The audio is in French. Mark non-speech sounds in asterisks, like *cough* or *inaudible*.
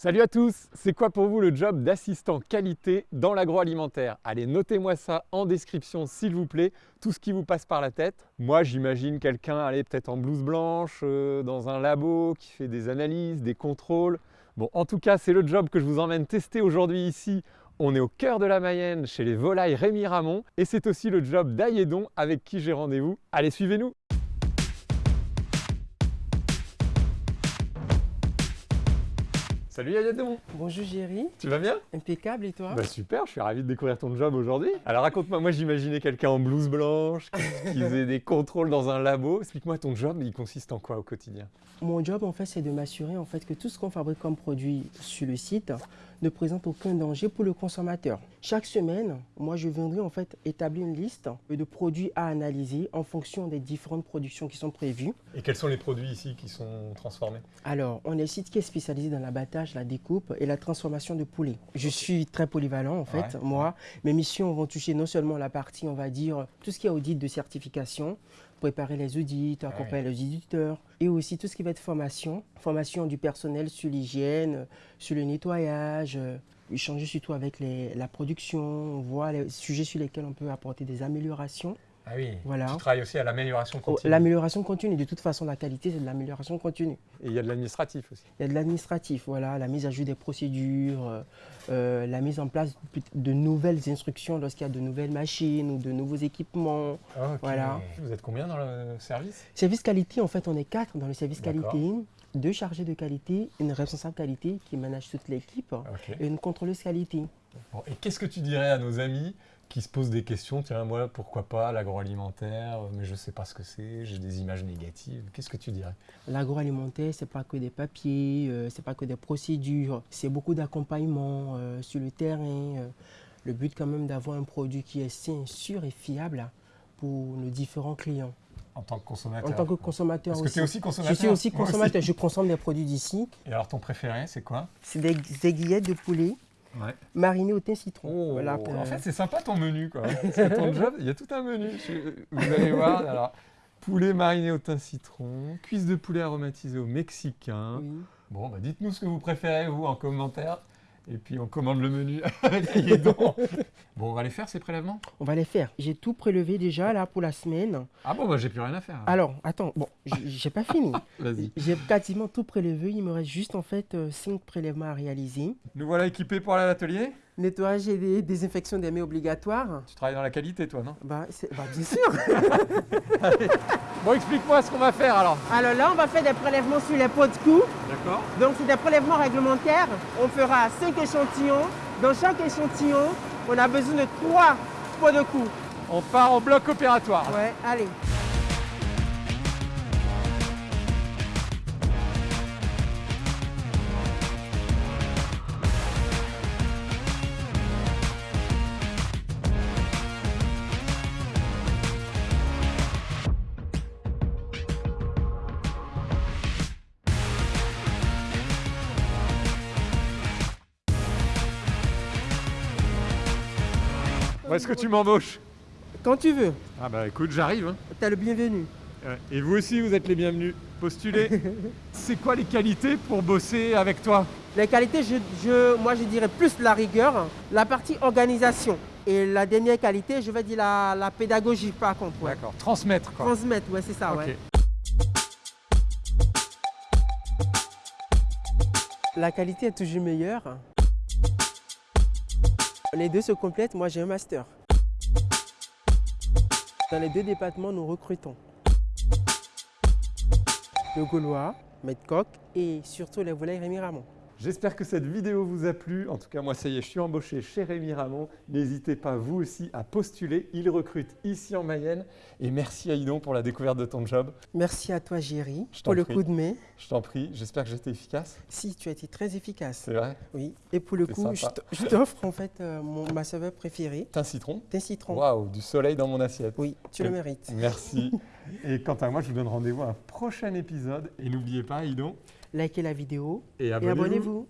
Salut à tous, c'est quoi pour vous le job d'assistant qualité dans l'agroalimentaire? Allez, notez-moi ça en description s'il vous plaît, tout ce qui vous passe par la tête. Moi j'imagine quelqu'un aller peut-être en blouse blanche, euh, dans un labo, qui fait des analyses, des contrôles. Bon, en tout cas, c'est le job que je vous emmène tester aujourd'hui ici. On est au cœur de la Mayenne, chez les volailles Rémi Ramon, et c'est aussi le job d'Aïedon avec qui j'ai rendez-vous. Allez, suivez-nous Salut Ayadon Bonjour Géry, Tu vas bien? Impeccable et toi? Bah super, je suis ravi de découvrir ton job aujourd'hui. Alors raconte-moi, moi, j'imaginais quelqu'un en blouse blanche, qui, *laughs* qui faisait des contrôles dans un labo. Explique-moi ton job, il consiste en quoi au quotidien? Mon job en fait c'est de m'assurer en fait que tout ce qu'on fabrique comme produit sur le site ne présente aucun danger pour le consommateur. Chaque semaine, moi je viendrai en fait établir une liste de produits à analyser en fonction des différentes productions qui sont prévues. Et quels sont les produits ici qui sont transformés? Alors, on est un site qui est spécialisé dans l'abattage, la découpe et la transformation de poulet. Je suis très polyvalent en fait, Ouais, moi. Mes missions vont toucher non seulement la partie, on va dire, tout ce qui est audit de certification, préparer les audits, accompagner les auditeurs, et aussi tout ce qui va être formation, formation du personnel sur l'hygiène, sur le nettoyage, euh, échanger surtout avec les- la production, voir les sujets sur lesquels on peut apporter des améliorations. Ah oui, Voilà. tu travailles aussi à l'amélioration Oh, continue. L'amélioration continue, de toute façon, la qualité, c'est de l'amélioration continue. Et il y a de l'administratif aussi. Il y a de l'administratif, voilà, la mise à jour des procédures, euh, euh, la mise en place de nouvelles instructions lorsqu'il y a de nouvelles machines ou de nouveaux équipements. Voilà. Vous êtes combien dans le service? Service qualité, en fait, on est quatre dans le service qualité. Deux chargés de qualité, une responsable qualité qui manage toute l'équipe et une contrôleuse qualité. Bon, et qu'est-ce que tu dirais à nos amis qui se posent des questions. Tiens, moi, pourquoi pas l'agroalimentaire? Mais je ne sais pas ce que c'est, j'ai des images négatives. Qu'est-ce que tu dirais? L'agroalimentaire, c'est pas que des papiers, euh, c'est pas que des procédures, c'est beaucoup d'accompagnement euh, sur le terrain. euh. le but quand même d'avoir un produit qui est sain, sûr et fiable pour nos différents clients. En tant que consommateur. En tant que consommateur Parce que tu es aussi Je consommateur suis aussi consommateur, je consomme des produits d'ici. Et alors, ton préféré, c'est quoi? C'est des aiguillettes de poulet Ouais. marinées au thym citron. Oh, Voilà, pour- en fait, c'est sympa ton menu, quoi. *laughs* Parce que ton job, il y a tout un menu. Vous allez voir, alors, poulet mariné au thym citron, cuisse de poulet aromatisée au mexicain. oui. Bon, bah, dites-nous ce que vous préférez, vous, en commentaire. Et puis, on commande le menu *laughs* avec Ayedon. Bon, on va les faire, ces prélèvements? On va les faire. J'ai tout prélevé déjà là pour la semaine. Ah bon, bah, j'ai plus rien à faire. Alors, attends, bon, j'ai pas fini. *laughs* Vas-y. J'ai quasiment tout prélevé. Il me reste juste en fait 5 prélèvements à réaliser. Nous voilà équipés pour aller à l'atelier? Nettoyage et dé- désinfection des mains obligatoires. Tu travailles dans la qualité, toi, non? Bah, bah, bien sûr. *laughs* Bon, explique-moi ce qu'on va faire, alors. Alors là, on va faire des prélèvements sur les pots de cou. D'accord Donc, c'est des prélèvements réglementaires. On fera 5 échantillons. Dans chaque échantillon, on a besoin de 3 pots de cou. On part en bloc opératoire. Ouais, allez. Est-ce que tu m'embauches? Quand tu veux, Ah bah écoute, j'arrive. hein. t'es le bienvenu. Et vous aussi, vous êtes les bienvenus. Postulez. *laughs* C'est quoi les qualités pour bosser avec toi? Les qualités, je, je- moi je dirais plus la rigueur, la partie organisation. Et la dernière qualité, je vais dire la, la pédagogie par contre. Ouais. D'accord. Transmettre, quoi. Transmettre, ouais, c'est ça, Ok. ouais. La qualité est toujours meilleure. Les deux se complètent, moi j'ai un master. Dans les deux départements, nous recrutons. Le Gaulois, Medcoq et surtout les volailles Rémi Ramon. J'espère que cette vidéo vous a plu. En tout cas, moi, ça y est, je suis embauché chez Rémi Ramon. N'hésitez pas, vous aussi, à postuler. Il recrute ici en Mayenne. Et merci Aïdon pour la découverte de ton job. Merci à toi, Géry, pour le coup de main. Je t'en prie. J'espère que j'étais efficace. Si, tu as été très efficace. C'est vrai Oui. Et pour le coup, je sympa. t- je t'offre en fait euh, mon, ma saveur préférée, T'as un citron? Thym citron. Waouh, du soleil dans mon assiette. Oui, tu le mérites. Merci. *laughs* Et quant à moi, je vous donne rendez-vous à un prochain épisode. Et n'oubliez pas, Aïdon, Likez la vidéo et abonnez-vous.